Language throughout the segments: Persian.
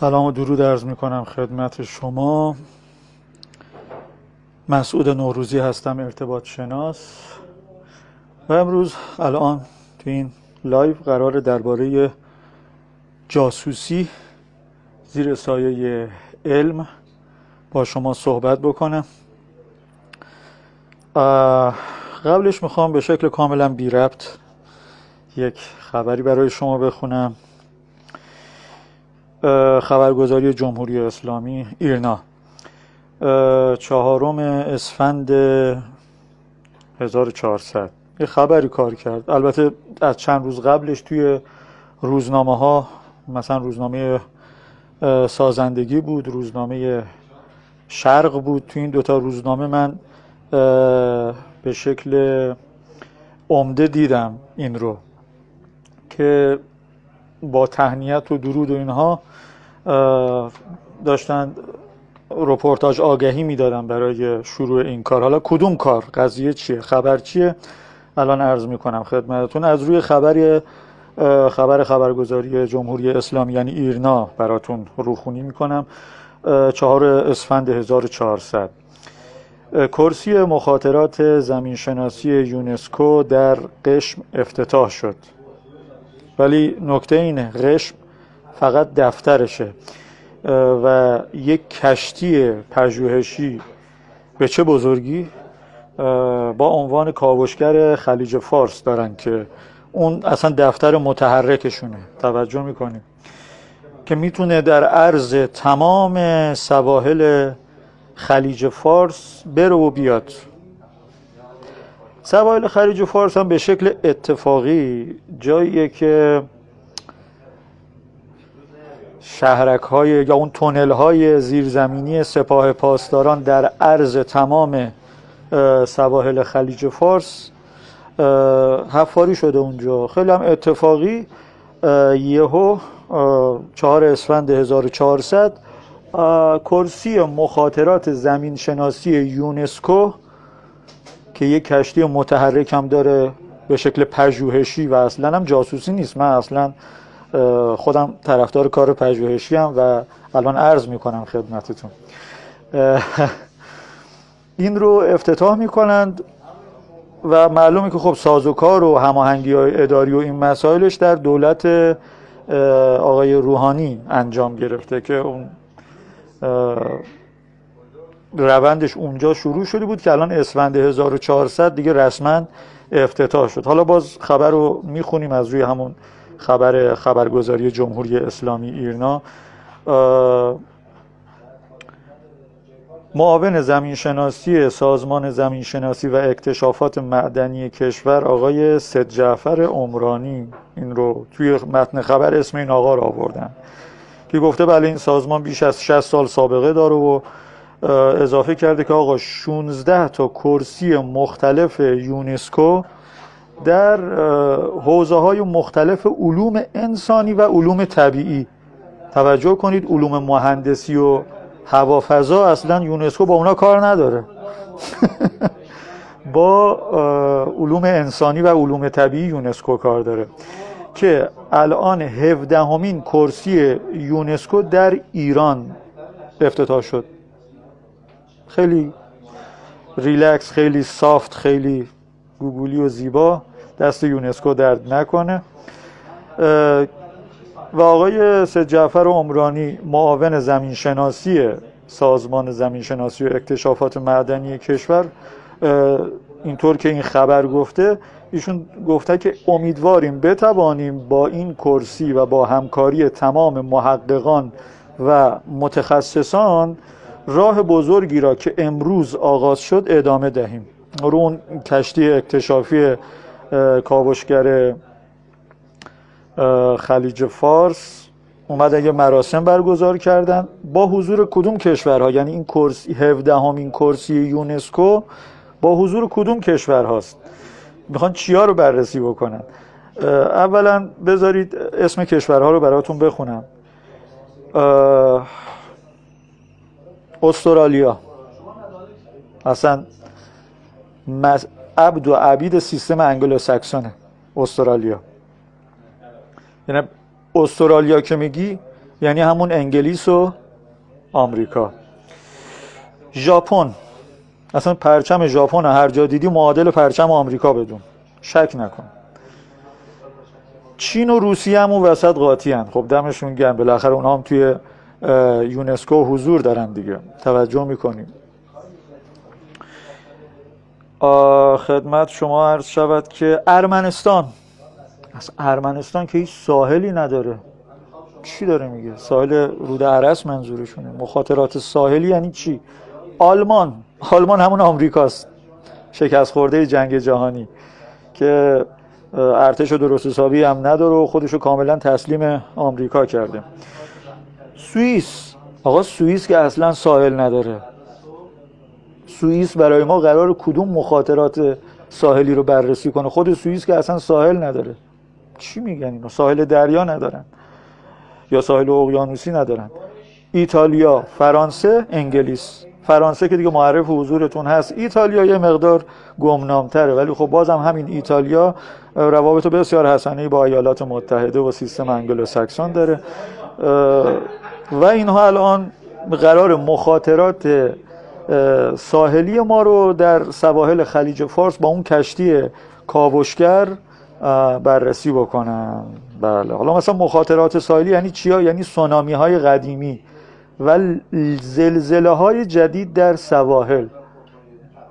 سلام و درود عرض می کنم خدمت شما. مسعود نوروزی هستم ارتباط شناس. و امروز الان تو این live قرار درباره جاسوسی زیر سایه علم با شما صحبت بکنم. قبلش می‌خوام به شکل کاملا بی ربط یک خبری برای شما بخونم. خبرگزاری جمهوری اسلامی ایرنا. چهارم اسفند 1400 یه خبری کار کرد. البته از چند روز قبلش توی روزنامه ها مثلا روزنامه سازندگی بود روزنامه شرق بود. تو این دوتا روزنامه من به شکل عمده دیدم این رو. که با تهنیت و درود و اینها داشتن رپورتاج آگهی می‌دادن برای شروع این کار. حالا کدوم کار؟ قضیه چیه؟ خبر چیه؟ الان عرض می‌کنم خدمتتون. از روی خبر خبر خبرگزاری جمهوری اسلامی یعنی ایرنا براتون روخونی می‌کنم. چهار اسفند 1400 کرسی مخاطرات زمینشناسی یونسکو در قشم افتتاح شد. ولی نکته اینه قشم فقط دفترشه. و یک کشتی پژوهشی به چه بزرگی؟ با عنوان کاوشگر خلیج فارس دارن که اون اصلا دفتر متحرکشونه. توجه می‌کنیم که می‌تونه در عرض تمام سواحل خلیج فارس بره و بیاد. سواحل خلیج فارس هم به شکل اتفاقی جاییه که شهرک های یا اون تونل های زیرزمینی سپاه پاسداران در عرض تمام سواحل خلیج فارس حفاری شده اونجا. خیلی هم اتفاقی یهو چهار اسفند 1400 کرسی مخاطرات زمین شناسی یونسکو که یک کشتی متحرک هم داره به شکل پژوهشی و اصلا هم جاسوسی نیست. من اصلا خودم طرفدار کار پژوهشی هم و الان عرض می‌کنم خدمتتون. این رو افتتاح می‌کنند و معلومه که خب سازوکار و هماهنگی اداری و این مسائلش در دولت آقای روحانی انجام گرفته که اون روندش اونجا شروع شده بود که الان اسفند 1400 دیگه رسما افتتاح شد. حالا باز خبر رو می‌خونیم از روی همون خبر خبرگزاری جمهوری اسلامی ایرنا. معاون زمینشناسی سازمان زمینشناسی و اکتشافات معدنی کشور آقای سید جعفر عمرانی این رو توی متن خبر اسم این آقا رو آوردن که گفته بله این سازمان بیش از 60 سال سابقه داره و اضافه کرده که آقا 16 تا کرسی مختلف یونسکو در حوزه های مختلف علوم انسانی و علوم طبیعی. توجه کنید علوم مهندسی و هوافضا اصلا یونسکو با اونا کار نداره. با علوم انسانی و علوم طبیعی یونسکو کار داره. که الان هفدهمین کرسی یونسکو در ایران افتتاح شد. خیلی ریلکس خیلی soft خیلی گوگولی و زیبا. دست یونسکو درد نکنه. و آقای سید جعفر عمرانی معاون زمینشناسی سازمان زمینشناسی و اکتشافات معدنی کشور اینطور که این خبر گفته ایشون گفته که امیدواریم بتوانیم با این کرسی و با همکاری تمام محققان و متخصصان راه بزرگی را که امروز آغاز شد ادامه دهیم. رو اون کشتی اکتشافی کاوشگر خلیج فارس اومدن یه مراسم برگزار کردن. با حضور کدوم کشورها؟ یعنی این کرسی 17 همین کرسی یونسکو با حضور کدوم کشورهاست؟ می‌خوان چیا رو بررسی بکنن؟ اولا بذارید اسم کشورها رو براتون بخونم. استرالیا. اصلا عبد و عبید سیستم انگلو ساکسونه استرالیا. یعنی استرالیا که میگی یعنی همون انگلیس و آمریکا. ژاپن. اصلا پرچم ژاپن هر جا دیدی معادل پرچم آمریکا بدون. شک نکن. چین و روسیه هم اون وسط قاطی هن. خب دمشون گرم. بالاخره اونها هم توی یونسکو حضور دارن دیگه. توجه می‌کنیم. خدمت شما عرض شود که ارمنستان. از ارمنستان که هیچ ساحلی نداره. چی داره میگه؟ ساحل رود عرس منظورشونه. مخاطرات ساحلی یعنی چی؟ آلمان. آلمان همون آمریکاست. شکست خورده جنگ جهانی. که ارتش و درست حسابی هم نداره و خودشو کاملا تسلیم آمریکا کرده. سوئیس. آقا سوئیس که اصلا ساحل نداره. سوئیس برای ما قرار کدوم مخاطرات ساحلی رو بررسی کنه؟ خود سوئیس که اصلا ساحل نداره. چی میگن اینو؟ ساحل دریا ندارن. یا ساحل اقیانوسی ندارن. ایتالیا فرانسه انگلیس. فرانسه که دیگه معرف حضورتون هست. ایتالیا یه مقدار گمنامتره ولی خب بازم همین ایتالیا روابط بسیار حسنی با ایالات متحده و سیستم انگلو ساکسون داره و اینها الان قرار مخاطرات ساحلی ما رو در سواحل خلیج فارس با اون کشتی کاوشگر بررسی بکنن. بله. حالا مثلا مخاطرات ساحلی یعنی چیا؟ یعنی سونامی های قدیمی و زلزله های جدید در سواحل.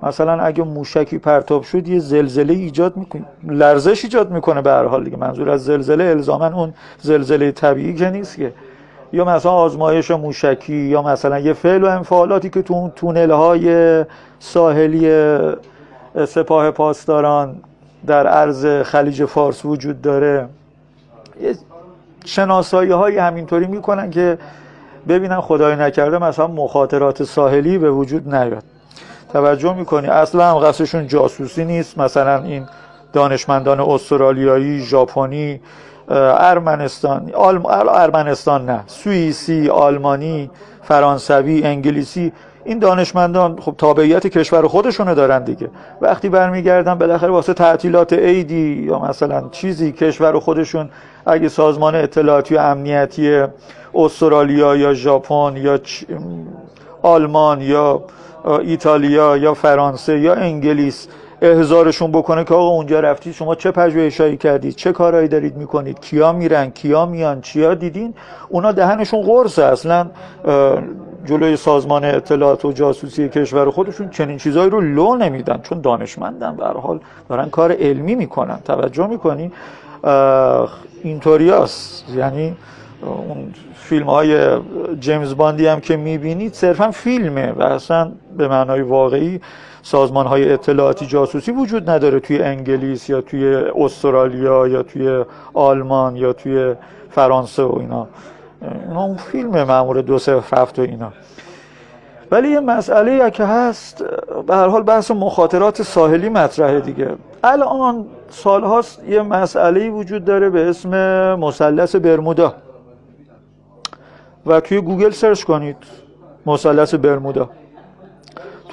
مثلا اگه موشکی پرتاب شد یه زلزله ایجاد می‌کنه لرزش ایجاد می‌کنه به هر حال دیگه. منظور از زلزله الزاما اون زلزله طبیعی که نیست که. یا مثلا آزمایش موشکی یا مثلا یه فعل و انفعالاتی که تو اون تونل های ساحلی سپاه پاسداران در عرض خلیج فارس وجود داره. یه شناسایی های همینطوری می‌کنن که ببینن خدای نکرده مثلا مخاطرات ساحلی به وجود نیاد. توجه می‌کنی؟ اصلا هم قصدشون جاسوسی نیست. مثلا این دانشمندان استرالیایی ژاپنی ارمنستان ارمنستان نه سوئیسی آلمانی فرانسوی انگلیسی این دانشمندان خب تابعیت کشور خودشونو دارن دیگه. وقتی برمیگردن بالاخره واسه تعطیلات عیدی یا مثلا چیزی کشور خودشون اگه سازمان اطلاعاتی و امنیتی استرالیا یا ژاپن یا آلمان یا ایتالیا یا فرانسه یا انگلیس احضارشون بکنه که آقا اونجا رفتید شما چه پژوهشایی کردید؟ چه کارهایی دارید می‌کنید؟ کیا میرن؟ کیا میان؟ چیا دیدین؟ اونا دهنشون قرصه اصلا جلوی سازمان اطلاعات و جاسوسی کشور خودشون چنین چیزایی رو لو نمیدن چون دانشمندن. به حال دارن کار علمی می‌کنن. توجه می‌کنی اینطوریاست یعنی اون فیلم های جیمز باندی هم که می‌بینید صرفا فیلمه و اصلا به معنای واقعی سازمان های اطلاعاتی جاسوسی وجود نداره توی انگلیس یا توی استرالیا یا توی آلمان یا توی فرانسه و اینا. اینا اون فیلم معمول دو هفت و اینا. ولی یه مسئله که هست به هر حال بحث مخاطرات ساحلی مطرحه دیگه. الان سال هاست یه مسئله وجود داره به اسم مثلث برمودا. و توی گوگل search کنید مثلث برمودا.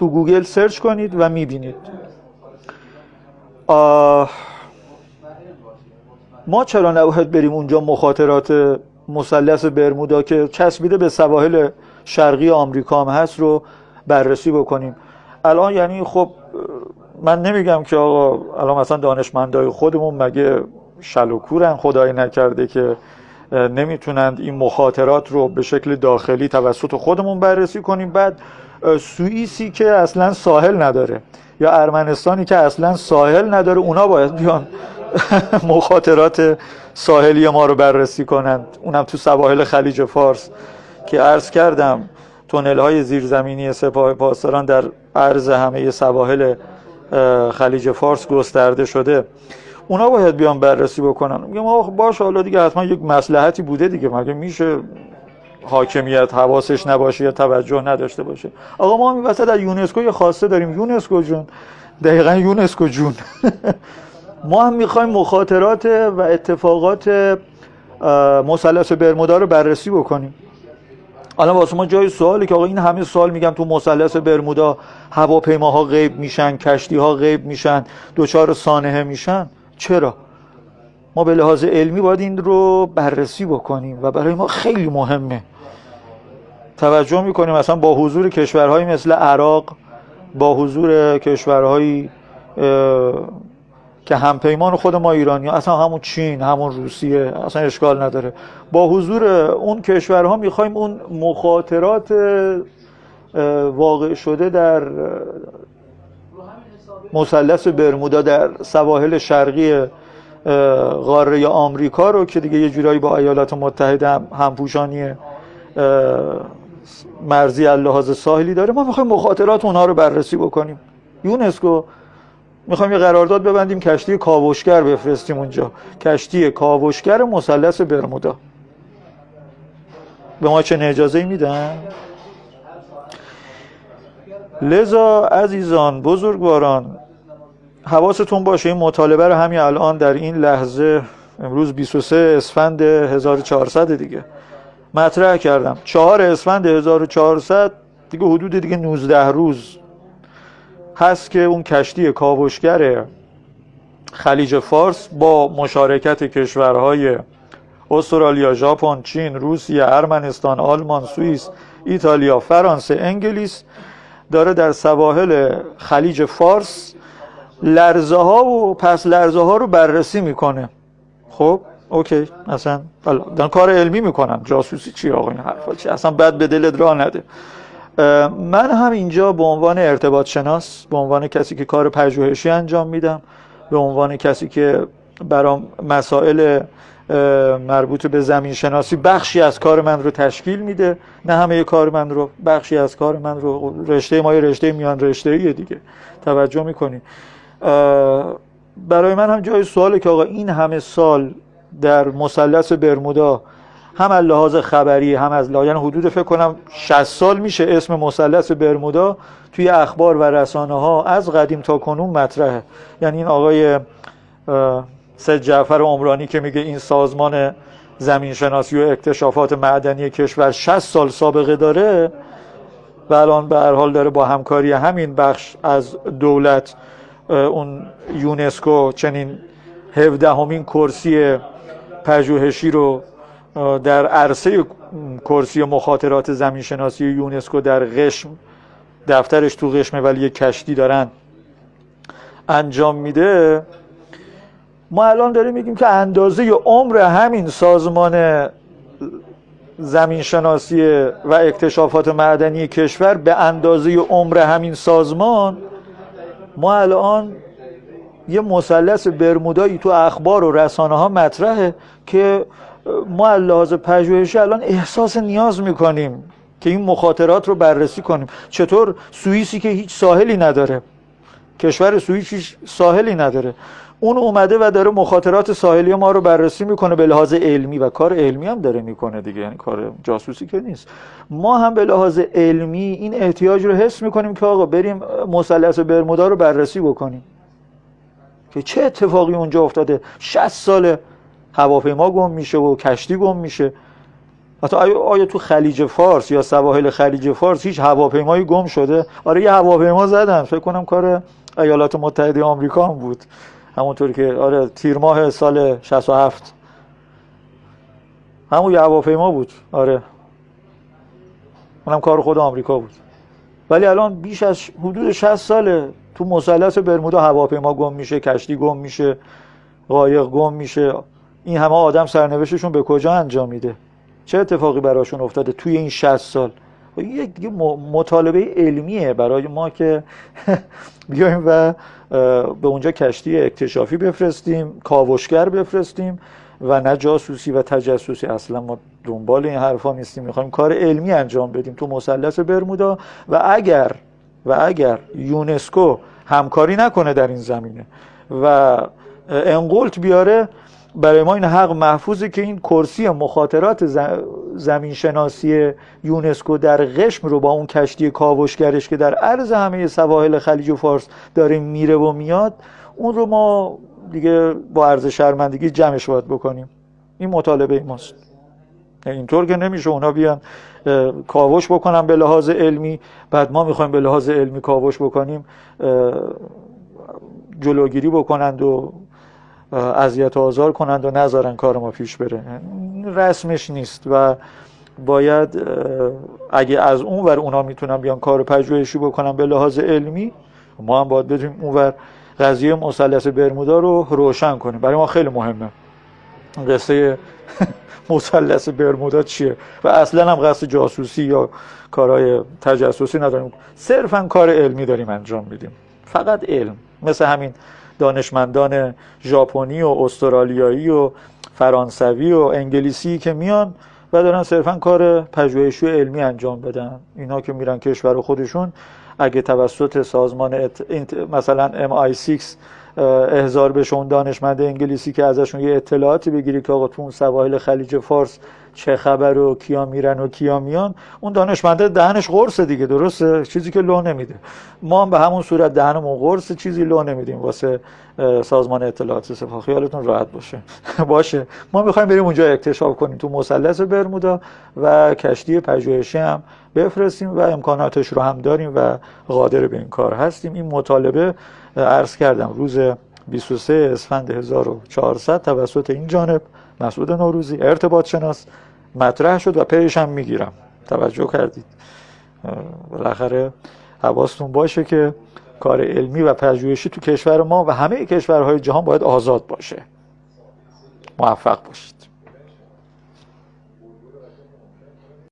تو گوگل search کنید و می‌بینید. ما چرا نباید بریم اونجا مخاطرات مثلث برمودا که چسبیده به سواحل شرقی آمریکا هم هست رو بررسی بکنیم؟ الان یعنی خب من نمیگم که آقا الان مثلا دانشمندای خودمون مگه شلوکورن خدای نکرده که نمی‌تونند این مخاطرات رو به شکل داخلی توسط خودمون بررسی کنیم؟ بعد سوئیسی که اصلا ساحل نداره یا ارمنستانی که اصلا ساحل نداره اونا باید بیان مخاطرات ساحلی ما رو بررسی کنند. اونم تو سواحل خلیج فارس که عرض کردم تونل های زیرزمینی سپاه پاسداران در عرض همه سواحل خلیج فارس گسترده شده. اونا باید بیان بررسی بکنن. میگم آخ باش حالا دیگه حتما یک مسلحتی بوده دیگه. مگه میشه حاکمیت حواسش نباشه یا توجه نداشته باشه. آقا ما همین وسط در یونسکو یه خواسته داریم. یونسکو جون. دقیقا یونسکو جون. ما هم می‌خوایم مخاطرات و اتفاقات مثلث برمودا رو بررسی بکنیم. الان واسه ما جای سوالی که آقا این همه سال میگم تو مثلث برمودا هواپیماها غیب میشن کشتی ها غیب میشن دوچار سانحه میشن. چرا؟ ما به لحاظ علمی باید این رو بررسی بکنیم و برای ما خیلی مهمه. توجه می‌کنیم مثلا با حضور کشورهایی مثل عراق با حضور کشورهایی که همپیمان خود ما ایرانی اصلا همون چین همون روسیه اصلا اشکال نداره. با حضور اون کشورها می‌خوایم اون مخاطرات واقع شده در مثلث برمودا در سواحل شرقی قاره آمریکا رو که دیگه یه جورایی با ایالات متحده هم همپوشانی مرزی اللحاظ ساحلی داره ما می‌خوایم مخاطرات اونها رو بررسی بکنیم. یونسکو می‌خوایم یه قرارداد ببندیم کشتی کاوشگر بفرستیم اونجا. کشتی کاوشگر مثلث برمودا. به ما چه اجازه میدن؟ لذا عزیزان بزرگواران حواستون باشه این مطالبه رو همین الان در این لحظه امروز 23 اسفند 1400 دیگه. مطرح کردم. چهار اسفند 1400 دیگه حدود دیگه 19 روز هست که اون کشتی کاوشگر خلیج فارس با مشارکت کشورهای استرالیا، ژاپن، چین، روسیه، ارمنستان، آلمان، سوئیس، ایتالیا، فرانسه، انگلیس داره در سواحل خلیج فارس لرزه ها و پس لرزه ها رو بررسی می‌کنه. خب؟ اوکی اصلا دارن کار علمی می‌کنن. جاسوسی چی آقا این حرفا؟ چی؟ اصلا بد به دلت راه نده. من هم اینجا به عنوان ارتباط شناس به عنوان کسی که کار پژوهشی انجام میدم به عنوان کسی که برام مسائل مربوط به زمین شناسی بخشی از کار من رو تشکیل میده. نه همه کار من رو بخشی از کار من رو رشته ما رشته میان رشته دیگه. توجه می‌کنی. برای من هم جای سواله که آقا این همه سال در مثلث برمودا هم از لحاظ خبری هم از لحاظ یعنی حدود فکر کنم 60 سال میشه اسم مثلث برمودا توی اخبار و رسانه ها از قدیم تا کنون مطرحه. یعنی این آقای سید جعفر عمرانی که میگه این سازمان زمین شناسی و اکتشافات معدنی کشور 60 سال سابقه داره و الان به هر حال داره با همکاری همین بخش از دولت اون یونسکو چنین 17 همین کرسی پژوهشی رو در عرصه کرسی مخاطرات زمین شناسی یونسکو در قشم دفترش تو قشمه ولی کشتی دارن انجام میده. ما الان داریم میگیم که اندازه عمر همین سازمان زمین شناسی و اکتشافات معدنی کشور به اندازه عمر همین سازمان ما الان یه مثلث برمودایی تو اخبار و رسانه ها مطرحه که ما لحاظ پژوهشی الان احساس نیاز می‌کنیم که این مخاطرات رو بررسی کنیم. چطور سوئیسی که هیچ ساحلی نداره کشور سوئیس هیچ ساحلی نداره اون اومده و داره مخاطرات ساحلی ما رو بررسی می‌کنه به لحاظ علمی و کار علمی هم داره می‌کنه دیگه یعنی کار جاسوسی که نیست. ما هم به لحاظ علمی این احتیاج رو حس می‌کنیم که آقا بریم مثلث برمودا رو بررسی بکنیم. که چه اتفاقی اونجا افتاده؟ 60 سال هواپیما گم میشه و کشتی گم میشه. حتی آیا تو خلیج فارس یا سواحل خلیج فارس هیچ هواپیمایی گم شده؟ آره یه هواپیما زدن. فکر کنم کار ایالات متحده آمریکا هم بود. همونطوری که آره تیر ماه سال 67 همون یه هواپیما بود. آره. اونم کار خود آمریکا بود. ولی الان بیش از حدود 60 ساله تو مثلث برمودا هواپیما گم میشه کشتی گم میشه قایق گم میشه. این همه آدم سرنوشتشون به کجا انجام میده؟ چه اتفاقی براشون افتاده توی این 60 سال؟ یک مطالبه علمیه برای ما که بیایم و به اونجا کشتی اکتشافی بفرستیم کاوشگر بفرستیم و نه جاسوسی و تجسوسی اصلا ما دنبال این حرفا نیستیم. می‌خوایم کار علمی انجام بدیم تو مثلث برمودا. و اگر و اگر یونسکو همکاری نکنه در این زمینه و انقلت بیاره برای ما این حق محفوظه که این کرسی مخاطرات زمین شناسی یونسکو در قشم رو با اون کشتی کاوشگرش که در عرض همه سواحل خلیج و فارس داره میره و میاد اون رو ما دیگه با عرض شرمندگی جمعش باید بکنیم. این مطالبه ماست. اینطور که نمیشه اونا بیان کاوش بکنن به لحاظ علمی. بعد ما می‌خوایم به لحاظ علمی کاوش بکنیم جلوگیری بکنند و اذیت آزار کنند و نذارن کار ما پیش بره. رسمش نیست و باید اگه از اون ور اونا می‌تونن بیان کار پژوهشی بکنن به لحاظ علمی ما هم باید بدیم اون ور قضیه مثلث برمودا رو روشن کنیم. برای ما خیلی مهمه. قصه مثلث برمودا چیه؟ و اصلا هم قصد جاسوسی یا کارهای تجسسی نداریم. صرفا کار علمی داریم انجام میدیم. فقط علم. مثل همین دانشمندان ژاپنی و استرالیایی و فرانسوی و انگلیسی که میان و دارن صرفا کار پژوهشی علمی انجام بدن. اینا که میرن کشور خودشون اگه توسط سازمان ات... مثلا MI6 احضار بشه اون دانشمند انگلیسی که ازشون یه اطلاعاتی بگیری که آقا تو اون سواحل خلیج فارس چه خبر و کیا میرن و کیا میان اون دانشمنده دهنش قرص دیگه درسته؟ چیزی که لو نمیده. ما هم به همون صورت دهنمون قرص چیزی لو نمیدیم واسه سازمان اطلاعات سپاه خیالتون راحت باشه. باشه. ما می‌خوایم بریم اونجا اکتشاف کنیم تو مثلث برمودا و کشتی پژوهشی هم بفرستیم و امکاناتش رو هم داریم و قادر به این کار هستیم. این مطالبه عرض کردم روز 23 اسفند 1400 توسط این جانب مسعود نوروزی ارتباط شناس. مطرح شد و پیش هم می‌گیرم. توجه کردید. بالاخره حواستون باشه که کار علمی و پژوهشی تو کشور ما و همه کشورهای جهان باید آزاد باشه. موفق باشید.